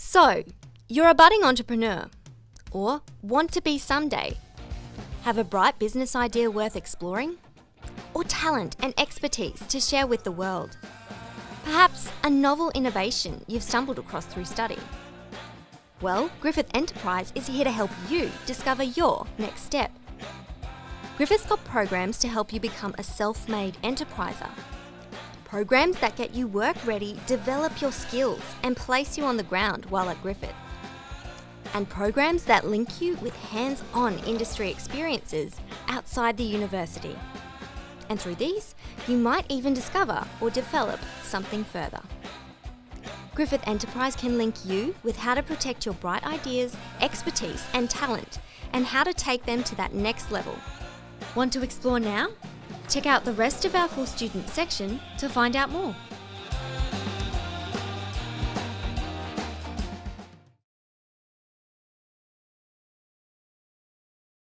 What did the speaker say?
So, you're a budding entrepreneur, or want to be someday. Have a bright business idea worth exploring? Or talent and expertise to share with the world? Perhaps a novel innovation you've stumbled across through study? Well, Griffith Enterprise is here to help you discover your next step. Griffith's got programs to help you become a self-made enterpriser. Programs that get you work ready, develop your skills and place you on the ground while at Griffith. And programs that link you with hands-on industry experiences outside the university. And through these, you might even discover or develop something further. Griffith Enterprise can link you with how to protect your bright ideas, expertise and talent and how to take them to that next level. Want to explore now? Check out the rest of our For Students section to find out more.